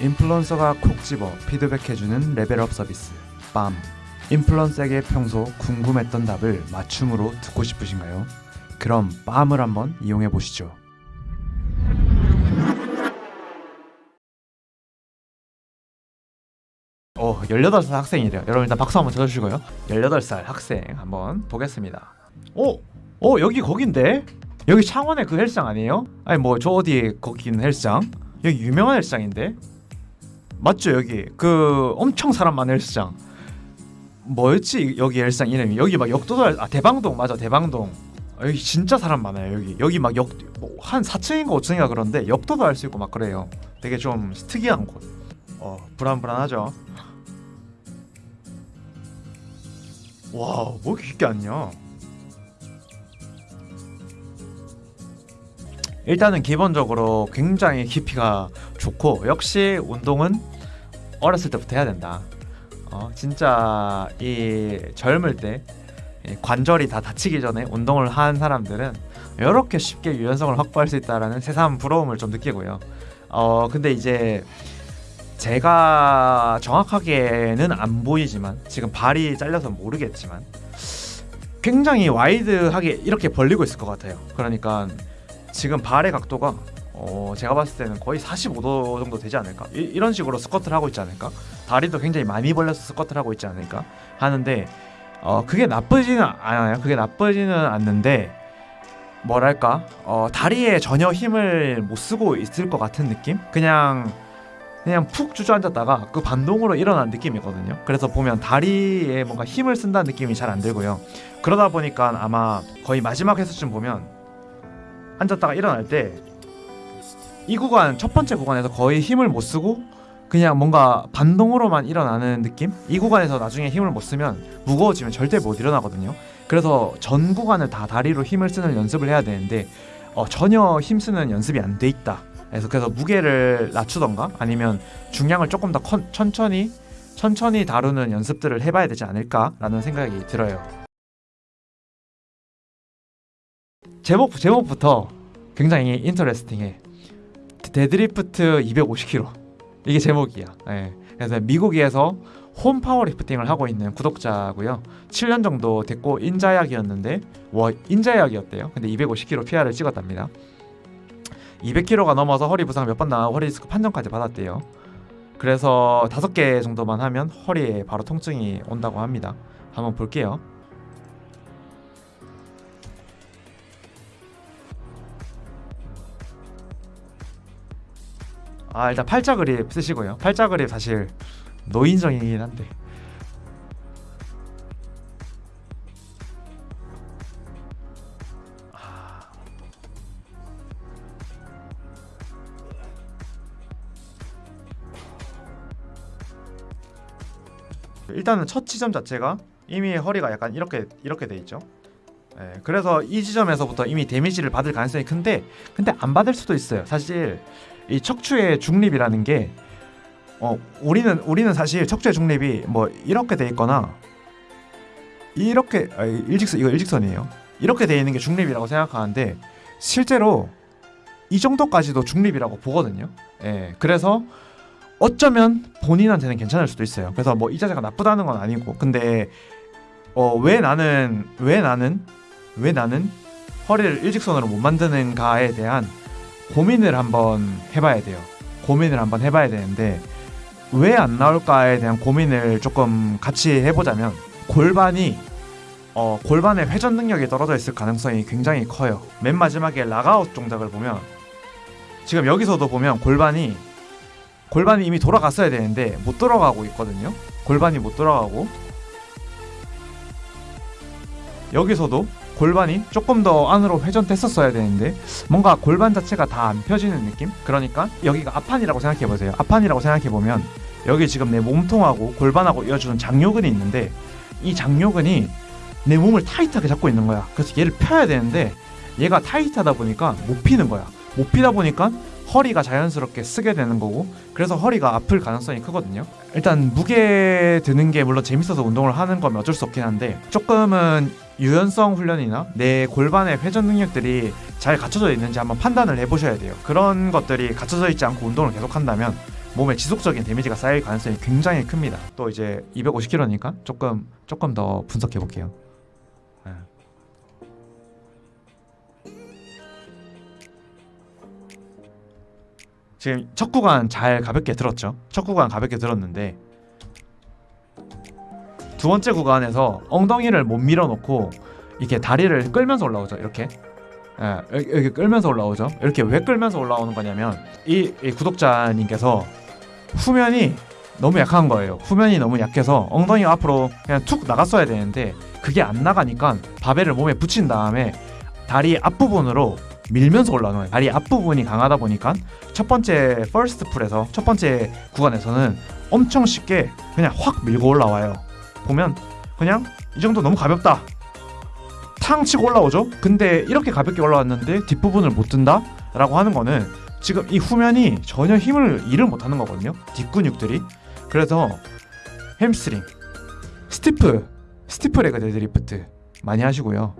인플루언서가 콕 집어 피드백해주는 레벨업 서비스 빰 인플루언서에게 평소 궁금했던 답을 맞춤으로 듣고 싶으신가요? 그럼 빰을 한번 이용해 보시죠. 오, 18살 학생이래요. 여러분 일단 박수 한번 쳐주시고요. 18살 학생 한번 보겠습니다. 오, 오 여기 거긴데? 여기 창원의 그 헬스장 아니에요? 아니 뭐 저 어디에 있는 헬스장? 여기 유명한 헬스장인데? 맞죠 여기? 그 엄청 사람 많은 헬스장. 뭐였지? 여기 헬스장 이름이? 여기 막 역도달 아 대방동 맞아 대방동. 아, 여기 진짜 사람 많아요 여기. 여기 막 역 한 4층인가 5층인가 그런데 역도도 할 수 있고 막 그래요. 되게 좀 특이한 곳 어 불안불안하죠? 와뭐 이렇게 깊게 앉냐 일단은 기본적으로 굉장히 깊이가 좋고 역시 운동은 어렸을 때부터 해야 된다. 어, 진짜 이 젊을 때 관절이 다 다치기 전에 운동을 한 사람들은 이렇게 쉽게 유연성을 확보할 수 있다라는 새삼 부러움을 좀 느끼고요. 어 근데 이제 제가 정확하게는 안 보이지만 지금 발이 잘려서 모르겠지만 굉장히 wide하게 이렇게 벌리고 있을 것 같아요. 그러니까 지금 발의 각도가 어, 제가 봤을 때는 거의 45도 정도 되지 않을까? 이, 런 식으로 스쿼트를 하고 있지 않을까? 다리도 굉장히 많이 벌려서 스쿼트를 하고 있지 않을까? 하는데 어, 그게 나쁘지는 않아요. 그게 나쁘지는 않는데 뭐랄까? 어, 다리에 전혀 힘을 못 쓰고 있을 것 같은 느낌? 그냥 그냥 푹 주저앉았다가 그 반동으로 일어난 느낌이거든요. 그래서 보면 다리에 뭔가 힘을 쓴다는 느낌이 잘 안 들고요. 그러다 보니까 아마 거의 마지막 회수쯤 보면 앉았다가 일어날 때 이 구간 첫 번째 구간에서 거의 힘을 못 쓰고 그냥 뭔가 반동으로만 일어나는 느낌? 이 구간에서 나중에 힘을 못 쓰면 무거워지면 절대 못 일어나거든요. 그래서 전 구간을 다 다리로 힘을 쓰는 연습을 해야 되는데 어, 전혀 힘 쓰는 연습이 안 돼 있다. 그래서 그래서 무게를 낮추던가 아니면 중량을 조금 더 컨, 천천히 천천히 다루는 연습들을 해봐야 되지 않을까라는 생각이 들어요. 제목 제목부터 굉장히 interesting해. 데드리프트 250kg 이게 제목이야. 네. 그래서 미국에서 홈 파워리프팅을 하고 있는 구독자고요. 7년 정도 됐고 인자약이었는데 와 인자약이었대요. 근데 250kg PR을 찍었답니다. 200kg가 넘어서 허리 부상 몇 번 나고 허리 디스크 판정까지 받았대요. 그래서 다섯 개 정도만 하면 허리에 바로 통증이 온다고 합니다. 한번 볼게요. 아 일단 팔자 그립 쓰시고요 팔자 그립 사실 노인정이긴 한데 아. 일단은 첫 지점 자체가 이미 허리가 약간 이렇게 이렇게 돼 있죠. 네, 그래서 이 지점에서부터 이미 데미지를 받을 가능성이 큰데 근데 안 받을 수도 있어요. 사실 이 척추의 중립이라는 게 어, 우리는 우리는 사실 척추의 중립이 뭐 이렇게 돼 있거나 이렇게 아, 일직선 이거 일직선이에요. 이렇게 돼 있는 게 중립이라고 생각하는데 실제로 이 정도까지도 중립이라고 보거든요. 예. 그래서 어쩌면 본인한테는 괜찮을 수도 있어요. 그래서 뭐 이 자세가 나쁘다는 건 아니고 근데 어, 왜 나는 왜 나는 왜 나는 허리를 일직선으로 못 만드는가에 대한 고민을 한번 해봐야 돼요. 고민을 한번 해봐야 되는데 왜 안 나올까에 대한 고민을 조금 같이 해보자면 골반이 어, 골반의 회전 능력이 떨어져 있을 가능성이 굉장히 커요. 맨 마지막에 락아웃 동작을 보면 지금 여기서도 보면 골반이 골반이 이미 돌아갔어야 되는데 못 돌아가고 있거든요. 골반이 못 돌아가고 여기서도 골반이 조금 더 안으로 회전됐었어야 되는데 뭔가 골반 자체가 다 안 펴지는 느낌? 그러니까 여기가 앞판이라고 생각해 보세요. 앞판이라고 생각해 보면 여기 지금 내 몸통하고 골반하고 이어주는 장요근이 있는데 이 장요근이 내 몸을 타이트하게 잡고 있는 거야. 그래서 얘를 펴야 되는데 얘가 타이트하다 보니까 못 피는 거야. 못 피다 보니까 허리가 자연스럽게 쓰게 되는 거고 그래서 허리가 아플 가능성이 크거든요. 일단 무게 드는 게 물론 재밌어서 운동을 하는 건 어쩔 수 없긴 한데 조금은 유연성 훈련이나 내 골반의 회전 능력들이 잘 갖춰져 있는지 한번 판단을 해보셔야 돼요. 그런 것들이 갖춰져 있지 않고 운동을 계속 한다면 몸에 지속적인 데미지가 쌓일 가능성이 굉장히 큽니다. 또 이제 250kg니까 조금 조금 더 분석해 볼게요. 예. 지금 첫 구간 잘 가볍게 들었죠? 첫 구간 가볍게 들었는데 두 번째 구간에서 엉덩이를 못 밀어놓고 이렇게 다리를 끌면서 올라오죠. 이렇게 예, 여기 끌면서 올라오죠. 이렇게 왜 끌면서 올라오는 거냐면 이, 이 구독자님께서 후면이 너무 약한 거예요. 후면이 너무 약해서 엉덩이가 앞으로 그냥 툭 나갔어야 되는데 그게 안 나가니까 바벨을 몸에 붙인 다음에 다리 앞부분으로 밀면서 올라오는 거예요. 다리 앞부분이 강하다 보니까 첫 번째 first pull에서 첫 번째 구간에서는 엄청 쉽게 그냥 확 밀고 올라와요. 보면 그냥 이 정도 너무 가볍다. 탕 치고 올라오죠. 근데 이렇게 가볍게 올라왔는데 뒷부분을 못 든다? 라고 하는 거는 지금 이 후면이 전혀 힘을 일을 못 하는 거거든요. 뒷근육들이. 그래서 햄스트링, stiff, stiff leg 데드리프트 많이 하시고요.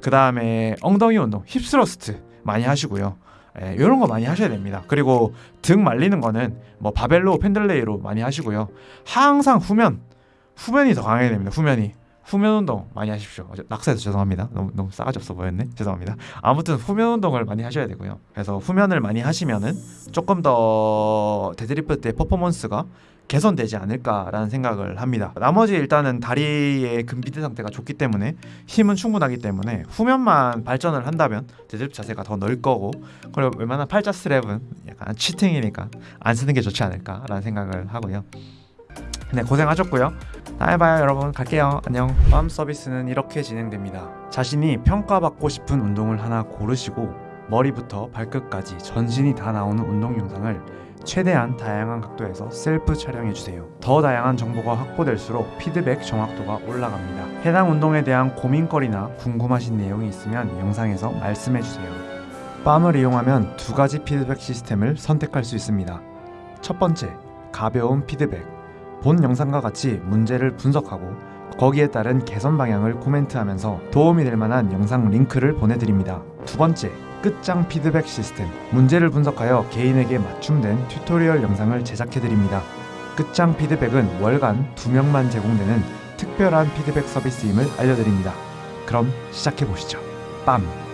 그 다음에 엉덩이 운동, hip thrust 많이 하시고요. 예, 이런 거 많이 하셔야 됩니다. 그리고 등 말리는 거는 뭐 바벨로 Pendlay row 많이 하시고요. 항상 후면, 후면이 더 강해야 됩니다. 후면이. 후면 운동 많이 하십시오. 어제 낙서해서 죄송합니다. 너무 너무 싸가지 없어 보였네. 죄송합니다. 아무튼 후면 운동을 많이 하셔야 되고요. 그래서 후면을 많이 하시면은 조금 더 데드리프트 때 퍼포먼스가 개선되지 않을까라는 생각을 합니다. 나머지 일단은 다리의 근비대 상태가 좋기 때문에 힘은 충분하기 때문에 후면만 발전을 한다면 데드리프트 자세가 더 늘 거고 그리고 웬만한 팔자 스트랩은 약간 cheating이니까 안 쓰는 게 좋지 않을까라는 생각을 하고요. 네 고생하셨고요. 봐요 여러분 갈게요. 안녕. 팜 서비스는 이렇게 진행됩니다. 자신이 평가받고 싶은 운동을 하나 고르시고 머리부터 발끝까지 전신이 다 나오는 운동 영상을 최대한 다양한 각도에서 셀프 촬영해 주세요. 더 다양한 정보가 확보될수록 피드백 정확도가 올라갑니다. 해당 운동에 대한 고민거리나 궁금하신 내용이 있으면 영상에서 말씀해 주세요. 빰을 이용하면 두 가지 피드백 시스템을 선택할 수 있습니다. 첫 번째 가벼운 피드백 본 영상과 같이 문제를 분석하고 거기에 따른 개선 방향을 코멘트하면서 도움이 될 만한 영상 링크를 보내드립니다. 두 번째, 끝장 피드백 시스템. 문제를 분석하여 개인에게 맞춤된 튜토리얼 영상을 제작해드립니다. 끝장 피드백은 월간 2명만 제공되는 특별한 피드백 서비스임을 알려드립니다. 그럼 시작해보시죠. 빰!